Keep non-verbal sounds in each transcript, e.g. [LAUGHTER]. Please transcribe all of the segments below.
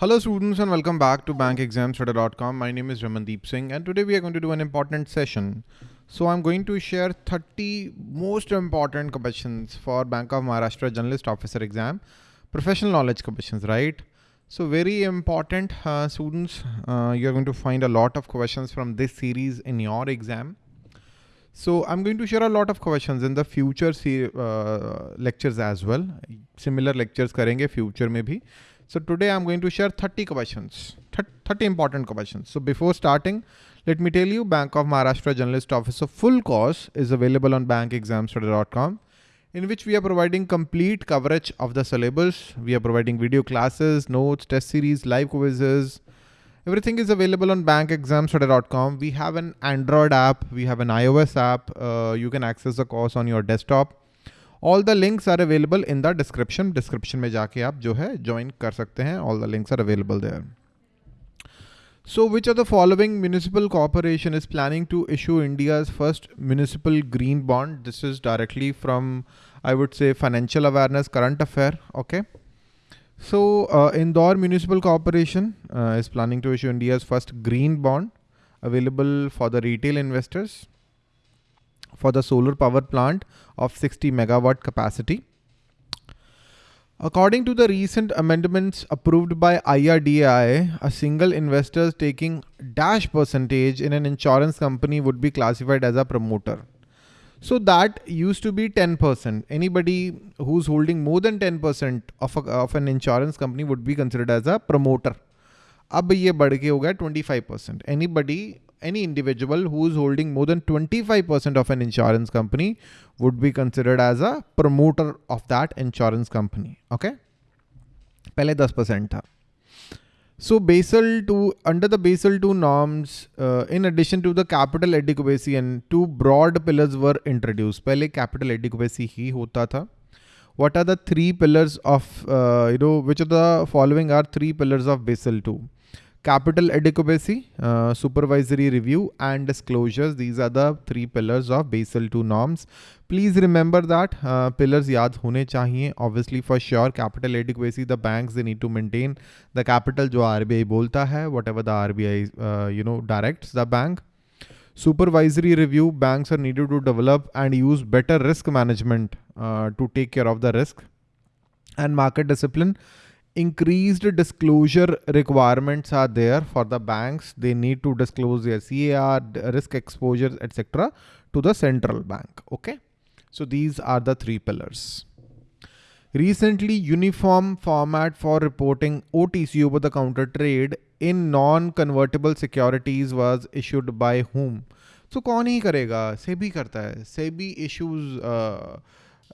Hello students and welcome back to bankexamstudy.com. My name is Ramandeep Singh and today we are going to do an important session. So I'm going to share 30 most important questions for Bank of Maharashtra Generalist Officer exam. Professional knowledge questions, right? So very important uh, students, uh, you're going to find a lot of questions from this series in your exam. So I'm going to share a lot of questions in the future uh, lectures as well. Similar lectures karenge future mein bhi. So today I'm going to share 30 questions, 30 important questions. So before starting, let me tell you Bank of Maharashtra Generalist Officer full course is available on bankexamstudy.com in which we are providing complete coverage of the syllabus. We are providing video classes, notes, test series, live quizzes. Everything is available on bankexamstudy.com. We have an Android app. We have an iOS app. Uh, you can access the course on your desktop. All the links are available in the description description में जाके आप जो है join कर सकते हैं। All the links are available there so which are the following municipal corporation is planning to issue India's first municipal green bond this is directly from I would say financial awareness current affair okay so Indore municipal corporation is planning to issue India's first green bond available for the retail investors for the solar power plant of 60 megawatt capacity. According to the recent amendments approved by IRDAI, a single investor taking dash percentage in an insurance company would be classified as a promoter. So that used to be 10%. Anybody who's holding more than 10% of, a, of an insurance company would be considered as a promoter. अब ये बढ़ के हो गया 25%. Anybody any individual who is holding more than 25% of an insurance company would be considered as a promoter of that insurance company. Okay. पहले 10% था. So Basel 2, under the Basel 2 norms, uh, in addition to the capital adequacy and two broad pillars were introduced. पहले capital adequacy ही होता था. What are the three pillars of, uh, you know, which of the following are three pillars of Basel 2? Capital adequacy, uh, supervisory review and disclosures. These are the three pillars of Basel II norms. Please remember that uh, pillars yaad hone chahiye. Obviously for sure capital adequacy, the banks, they need to maintain the capital jo RBI bolta hai, whatever the RBI, uh, you know, directs the bank. Supervisory review, banks are needed to develop and use better risk management uh, to take care of the risk and market discipline increased disclosure requirements are there for the banks. They need to disclose their CAR, risk exposures, etc. to the central bank. Okay. So these are the three pillars. Recently, uniform format for reporting OTC over the counter trade in non-convertible securities was issued by whom? So कौन ही करेगा? SEBI करता है. SEBI issues uh,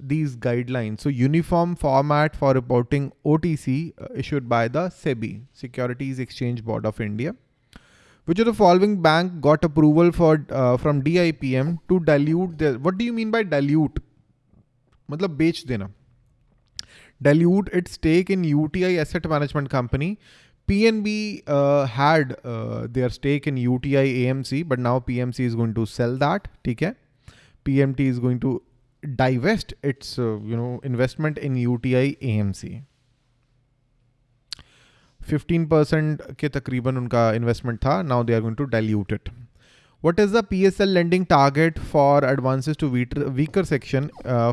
these guidelines. So uniform format for reporting OTC uh, issued by the SEBI, Securities Exchange Board of India. Which of the following bank got approval for uh, from DIPAM to dilute their, what do you mean by dilute? मतलब बेच देना dilute its stake in UTI Asset Management Company. PNB uh, had uh, their stake in UTI AMC, but now PNB is going to sell that. Okay? PNB is going to divest its uh, you know investment in UTI AMC 15% के तकरीबन उनका investment था now they are going to dilute it what is the P S L lending target for advance to weaker weaker section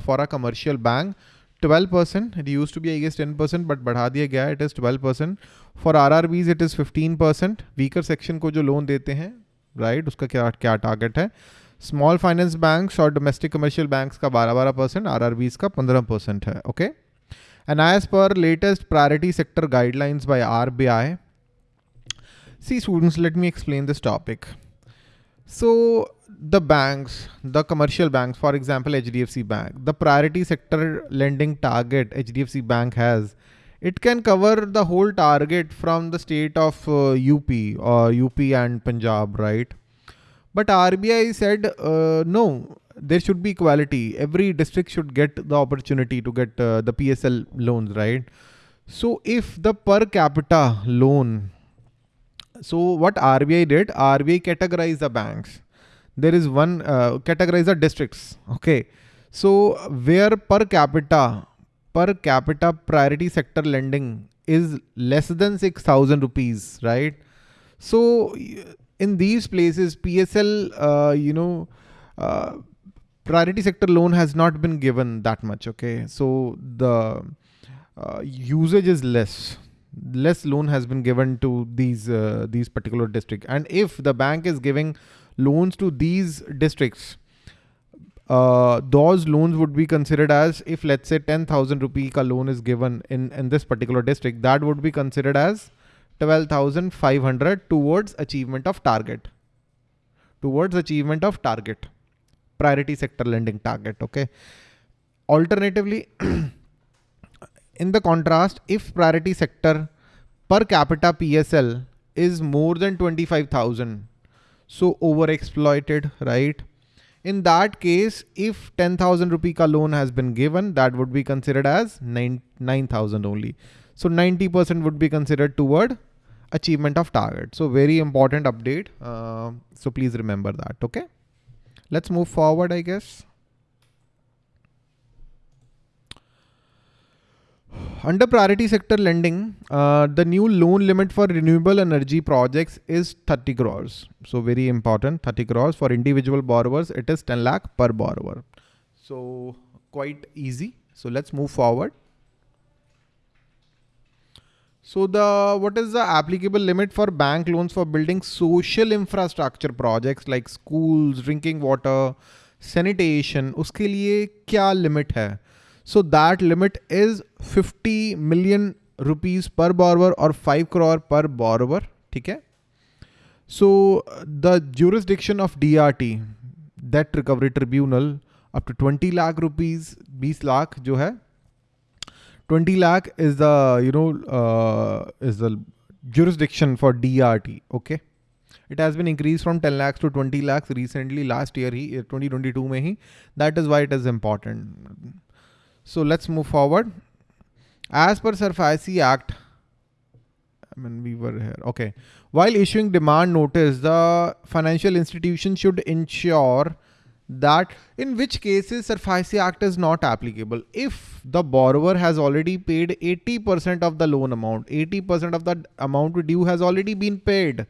for a commercial bank 12% percent it use to be I guessed ten percent but बढ़ा दिया गया it is 12% percent for R R Bs it is fifteen percent weaker section को जो loan देते हैं right right, उसका क्या क्या टारगेट है? स्मॉल फाइनेंस बैंक्स और डोमेस्टिक कमर्शियल बैंक्स का 12-12 परसेंट आर का 15 परसेंट है okay and as per latest priority sector guidelines by RBI see students let me explain this topic so the banks the commercial banks for example hdfc bank the priority sector lending target hdfc bank has it can cover the whole target from the state of uh, up or up and punjab right But RBI said, uh, no, there should be equality. Every district should get the opportunity to get uh, the PSL loans, right? So if the per capita loan, so what RBI did, RBI categorized the banks. There is one, uh, categorize the districts, okay? So where per capita, per capita priority sector lending is less than 6000 rupees right so in these places psl uh, you know uh, priority sector loan has not been given that much okay? So the uh, usage is less. Less loan has been given to these uh, these particular district. And if the bank is giving loans to these districts uh, those loans would be considered as if let's say 10,000 rupee ka loan is given in, in this particular district, that would be considered as 12,500 towards achievement of target. Towards achievement of target. Priority sector lending target. Okay. Alternatively, [CLEARS THROAT] in the contrast, if priority sector per capita PSL is more than 25,000, so overexploited, right? In that case, if 10,000 rupee ka loan has been given, that would be considered as 9,000 only. So 90% would be considered toward achievement of target. So very important update. Uh, so please remember that. Okay. Let's move forward, I guess. Under priority sector lending, uh, the new loan limit for renewable energy projects is 30 crores. So very important, 30 crores for individual borrowers. It is 10 lakh per borrower. So quite easy. So let's move forward. So the what is the applicable limit for bank loans for building social infrastructure projects like schools, drinking water, sanitation? उसके लिए क्या limit है? So that limit is 50 million rupees per borrower or 5 crore per borrower. Okay. So the jurisdiction of DRT, Debt Recovery Tribunal, up to 20 lakh rupees, 20 lakh जो है 20 lakh is the, you know, uh, is the jurisdiction for DRT. Okay. It has been increased from 10 lakhs to 20 lakhs recently last year, he, uh, 2022 mein hi. That is why it is important. So let's move forward. As per SARFAESI Act, I mean, we were here. Okay. While issuing demand notice, the financial institution should ensure that in which cases SARFAESI Act is not applicable. If the borrower has already paid 80% of the loan amount, 80% of the amount due has already been paid,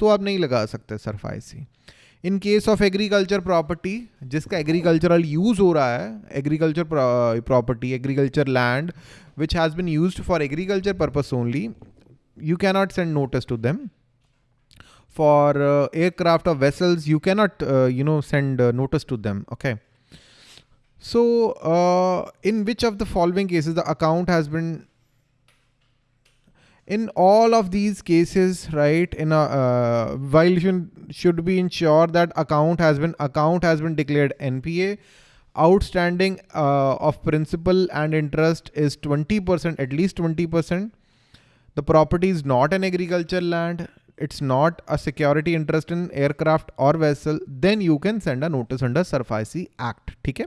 तो आप नहीं लगा सकते SARFAESI. In case of agriculture property जिसका agricultural use हो रहा है agriculture property agriculture land which has been use for agriculture purpose only you cannot send notice to them for uh, aircraft or vessels you cannot uh, you know send uh, notice to them okay so uh, in which of the following cases the account has been in all of these cases, right, in a uh, violation should be ensured that account has been account has been declared NPA. Outstanding uh, of principal and interest is 20%, at least 20%. The property is not an agriculture land. It's not a security interest in aircraft or vessel. Then you can send a notice under SARFAESI Act. Okay.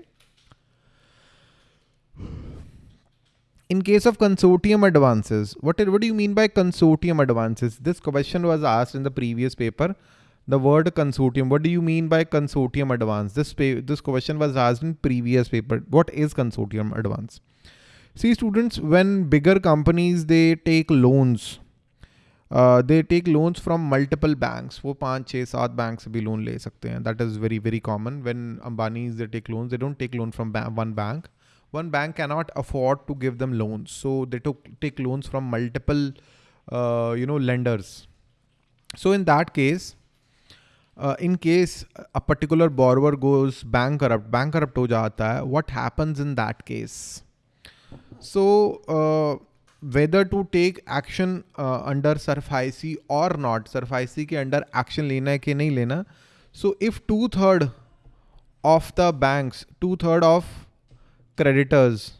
in case of consortium advances, what, what do you mean by consortium advances? This question was asked in the previous paper. The word consortium, what do you mean by consortium advance? This, this question was asked in previous paper. What is consortium advance? See students, when bigger companies, they take loans, uh, they take loans from multiple banks. वो पांच छः सात banks से भी loan ले सकते हैं. That is very very common. When Ambanis they take loans, they don't take loan from ba one bank one bank cannot afford to give them loans. So they took take loans from multiple, uh, you know, lenders. So in that case, uh, in case a particular borrower goes bankrupt, bankrupt ho jata hai, what happens in that case? So uh, to take action uh, under SARFAESI or not, SARFAESI के under action लेना है कि नहीं लेना. So if two third of the banks, two third of creditors.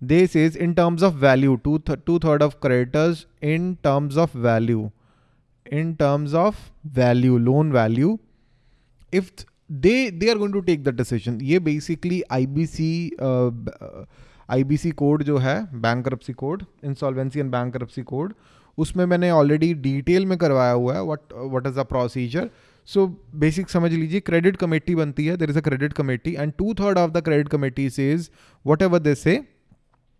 This is in terms of value, two, th two third of creditors in terms of value, in terms of value, loan value. If they, they are going to take the decision, ये basically IBC, uh, uh, IBC code जो है bank code insolvency and bank code उसमें मैंने already detail में करवाया हुआ है what what is the procedure so basic समझ लीजिए क्रेडिट कमेटी बनती है there is a credit committee and two third of the credit committee says whatever they say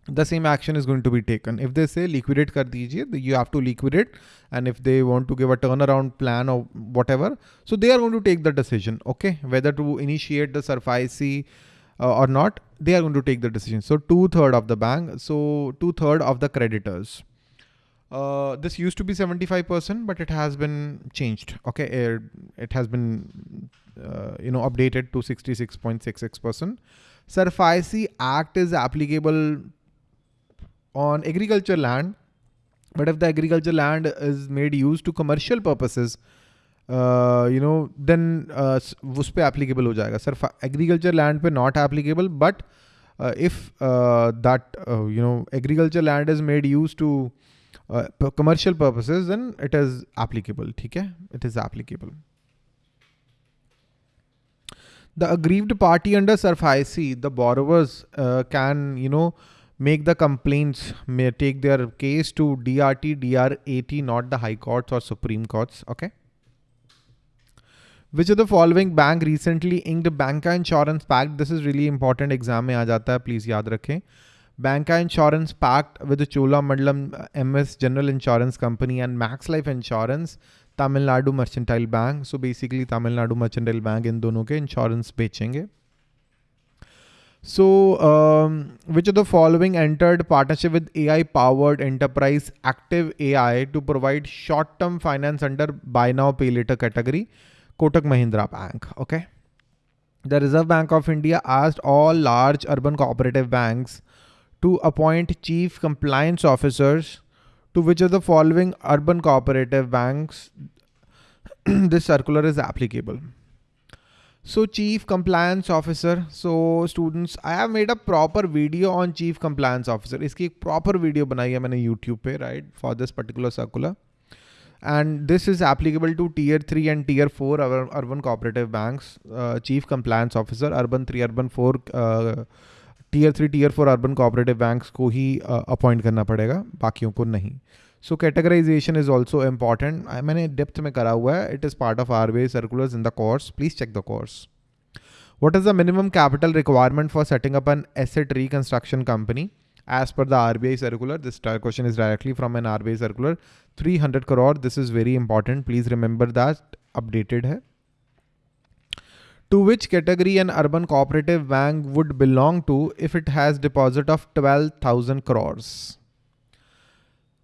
the same action is going to be taken if they say liquidate कर दीजिए you have to liquidate and if they want to give a turnaround plan of whatever so they are going to take the decision okay whether to initiate the SARFAESI uh, or not, they are going to take the decision. So two third of the bank, so two third of the creditors. Uh, this used to be 75%, but it has been changed. Okay. It, it has been, uh, you know, updated to 66.66%. SARFAESI Act is applicable on agriculture land, but if the agriculture land is made used to commercial purposes, you know then उस पर applicable हो जाएगा sir agriculture land पे not applicable but if that you know agriculture land is made use to commercial purposes, then it is applicable. Okay? It is applicable. The aggrieved party under SARFAESI, the borrowers uh, can, you know, make the complaints, may take their case to DRT, DRAT, not the High Courts or Supreme Courts. Okay. Which of the following bank recently inked bank का insurance pact this is really important exam में आ जाता है please याद रखें bank का insurance pact with Cholamandalam M S general insurance company and Max Life insurance Tamil Nadu mercantile bank so basically Tamil Nadu mercantile bank इन दोनों के insurance बेचेंगे so which um, the following entered partnership with A I powered enterprise active A I to provide short term finance under buy now pay later category Kotak Mahindra Bank. Okay. The Reserve Bank of India asked all large urban cooperative banks to appoint chief compliance officers to which of the following urban cooperative banks [CLEARS THROAT] this circular is applicable. So chief compliance officer. So students, I have made a proper video on chief compliance officer. इसकी एक proper video बनाई है मैंने YouTube पे right for this particular circular. And this is applicable to tier 3 and tier 4 urban cooperative banks. Uh, chief compliance officer, urban 3, urban 4, uh, tier 3, tier 4 urban cooperative banks को ही uh, appoint करना पड़ेगा बाकियों को नहीं So categorization is also important. I मैंने depth में करा हुआ है. It is part of RBI circulars in the course. Please check the course. What is the minimum capital requirement for setting up an asset reconstruction company? As per the RBI circular, this question is directly from an RBI circular. 300 crore. This is very important. Please remember that updated hai. To which category an urban cooperative bank would belong to if it has deposit of 12,000 crores?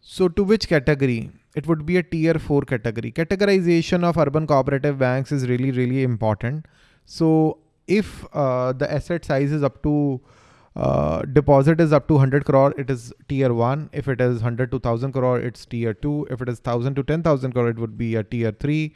So to which category? It would be a tier four category. Categorization of urban cooperative banks is really, really important. So if uh, the asset size is up to uh, deposit is up to 100 crore, it is tier one. If it is 100 to 1000 crore, it's tier two. If it is 1000 to 10,000 crore, it would be a tier three.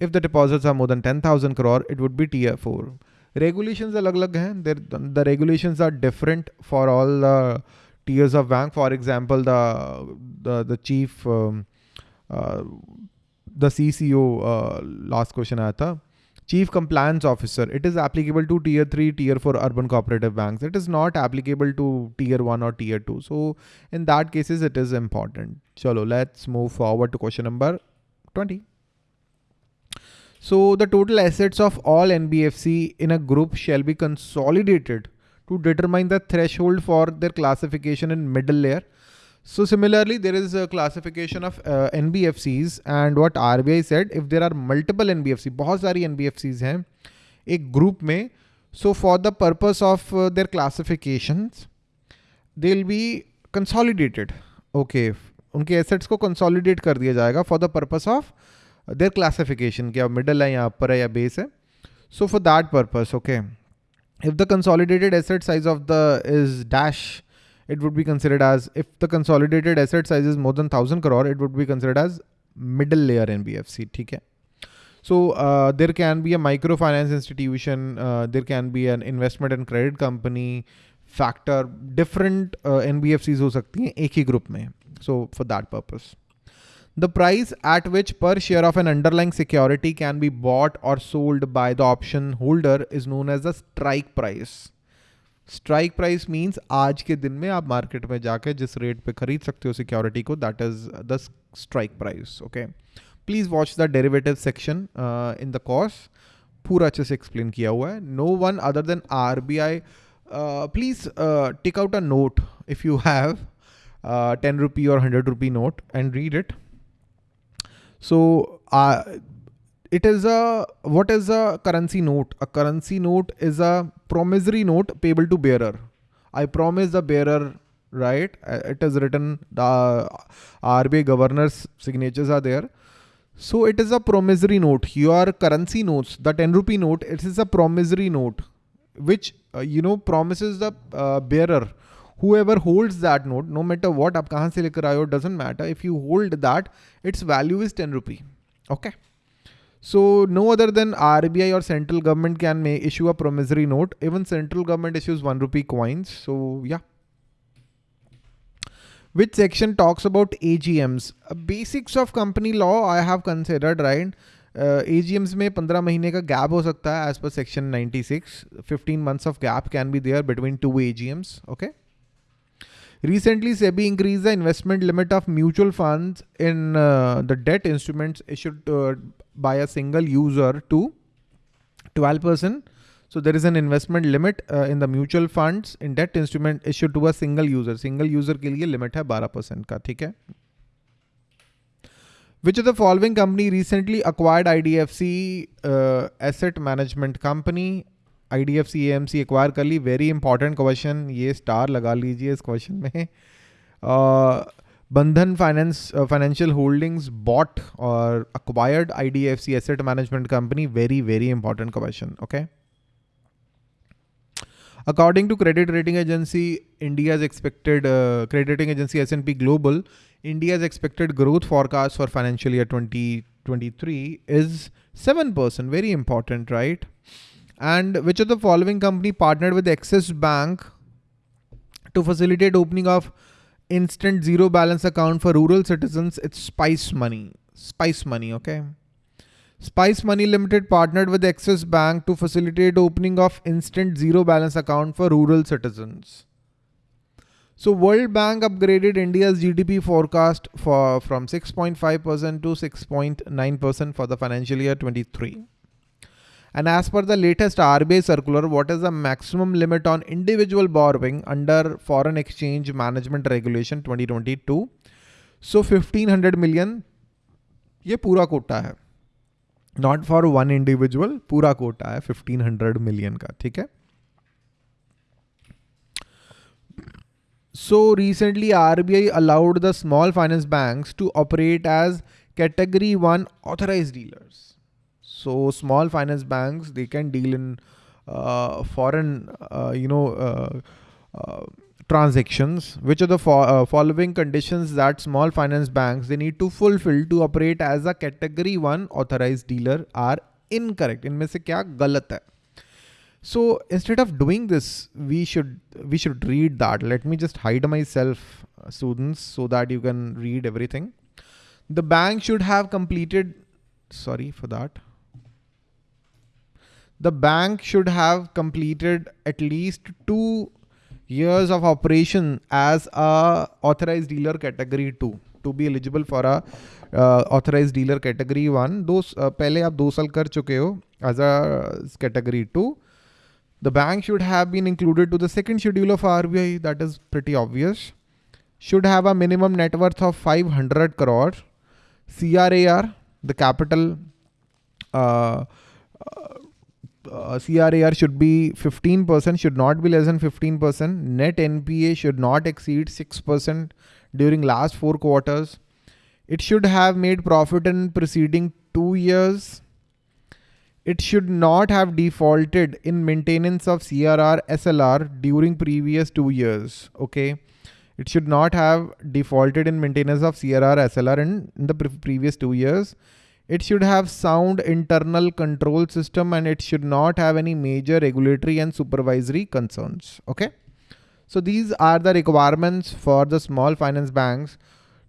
If the deposits are more than 10,000 crore, it would be tier four. Regulations are different. The regulations are different for all the tiers of bank. For example, the the, the chief um, uh, the CCO uh, last question aaya chief compliance officer it is applicable to tier 3 tier 4 urban cooperative banks. It is not applicable to tier 1 or tier 2 so in that cases it is important. Chalo let's move forward to question number 20 so the total assets of all nbfc in a group shall be consolidated to determine the threshold for their classification in middle layer. So similarly, there is a classification of uh, NBFCs and what RBI said, if there are multiple NBFC, बहुत सारी NBFCs हैं एक group में, so for the purpose of uh, their classifications, they'll be consolidated. Okay, उनके assets को consolidate कर दिया जाएगा for the purpose of their classification, क्या middle है या upper है या base है. So for that purpose, okay. if the consolidated asset size of the is dash, it would be considered as, if the consolidated asset size is more than 1000 crore, it would be considered as middle layer NBFC. Okay. So uh, there can be a microfinance institution, uh, there can be an investment and credit company, factor, different uh, NBFCs हो सकती हैं एक ही group में. So for that purpose. The price at which per share of an underlying security can be bought or sold by the option holder is known as the strike price. Strike price means आज के दिन में आप market में जाकर जिस rate पे खरीद सकते हो सिक्योरिटी को that is the strike price okay please watch the derivative section in the course पूरा अच्छे से एक्सप्लेन किया हुआ है। No one other than R B I please please uh, take out a note if you have uh, 10 rupee or 100 rupee it uh, it is a, what is a currency note? A currency note is a promissory note payable to bearer. I promise the bearer, right? Uh, it is written, the RBI governor's signatures are there. So it is a promissory note. Your currency notes, the 10 rupee note, it is a promissory note, which, uh, you know, promises the uh, bearer whoever holds that note, no matter what, आप कहाँ से लेकर आए doesn't matter. If you hold that, its value is 10 rupee. Okay. So no other than RBI or central government can may issue a promissory note. Even central government issues one rupee coins. So yeah. Which section talks about AGMs? Uh, basics of company law I have considered, right? Uh, AGMs में 15 महीने का gap हो सकता है as per section 96. 15 months of gap can be there between two AGMs. Okay. Recently, SEBI increased the investment limit of mutual funds in uh, the debt instruments issued uh, by a single user to 12%. So there is an investment limit uh, in the mutual funds in debt instrument issued to a single user. Single user के लिए limit है 12% का, ठीक है? Which of the following company recently acquired IDFC uh, asset management company M C acquire कर ली very important question ये star लगा लीजिए इस क्वेश्चन में बंधन Bandhan Finance uh, Financial Holdings bought or acquired IDFC Asset Management Company. Very very important question. Okay. According to credit rating agency India's expected uh, credit rating agency S&P Global, India's expected growth forecast for financial year 2023 is 7%. Very important, right? And which of the following company partnered with Axis Bank to facilitate opening of instant zero balance account for rural citizens? It's Spice Money. Spice Money, okay. Spice Money Limited partnered with Axis Bank to facilitate opening of instant zero balance account for rural citizens. So World Bank upgraded India's GDP forecast for from 6.5% to 6.9% for the financial year 23. And as per the latest RBI circular, what is the maximum limit on individual borrowing under Foreign Exchange Management Regulation 2022? So 1500 million ये पूरा कोटा है not for one individual पूरा कोटा है 1500 million का ठीक है So recently RBI allowed the small finance banks to operate as category 1 authorized dealers. So small finance banks, they can deal in uh, foreign, uh, you know, uh, uh transactions, which are the fo uh, following conditions that small finance banks, they need to fulfill to operate as a category one authorized dealer are incorrect. इनमें से क्या गलत है? So instead of doing this, we should we should read that. Let me just hide myself, uh, students, so that you can read everything. The bank should have completed. Sorry for that the bank should have completed at least two years of operation as a authorized dealer category 2 to be eligible for a uh, authorized dealer category 1 दो uh, पहले आप दो साल कर चुके हो as a category 2 the bank should have been included to the second schedule of RBI that is pretty obvious should have a minimum net worth of 500 crore CRAR the capital uh, uh, CRAR should be 15%, should not be less than 15%. Net NPA should not exceed 6% during last four quarters. It should have made profit in preceding two years. It should not have defaulted in maintenance of CRR SLR during previous two years. Okay. It should not have defaulted in maintenance of CRR SLR in, in the pre previous two years. It should have sound internal control system and it should not have any major regulatory and supervisory concerns. Okay. So these are the requirements for the small finance banks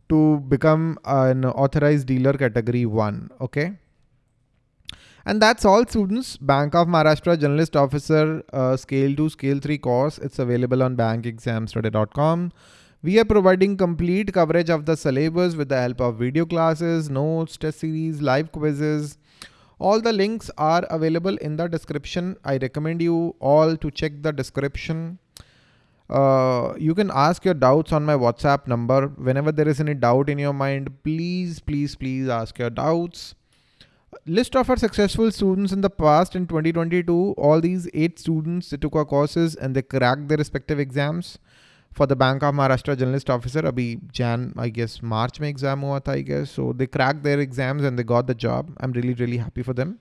to become an authorized dealer category one. Okay. And that's all students. Bank of Maharashtra Generalist Officer uh, Scale 2, Scale 3 course. It's available on bankexamstudy.com. We are providing complete coverage of the syllabus with the help of video classes, notes, test series, live quizzes. All the links are available in the description. I recommend you all to check the description. Uh, you can ask your doubts on my WhatsApp number. Whenever there is any doubt in your mind, please, please, please ask your doubts. List of our successful students in the past in 2022. All these eight students, they took our courses and they cracked their respective exams. For the Bank of Maharashtra generalist officer, abhi Jan, I guess March mein exam hua tha, I guess. So they cracked their exams and they got the job. I'm really, really happy for them.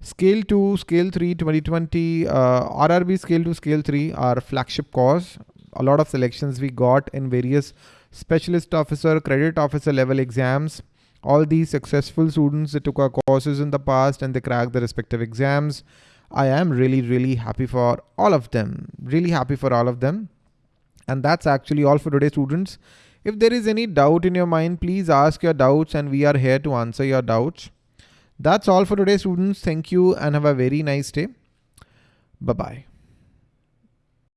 Scale 2, Scale 3 2020, uh, RRB Scale 2, Scale 3 are flagship course. A lot of selections we got in various specialist officer, credit officer level exams. All these successful students, they took our courses in the past and they cracked the respective exams. I am really, really happy for all of them. Really happy for all of them. And that's actually all for today students. If there is any doubt in your mind, please ask your doubts and we are here to answer your doubts. That's all for today students. Thank you and have a very nice day. Bye-bye.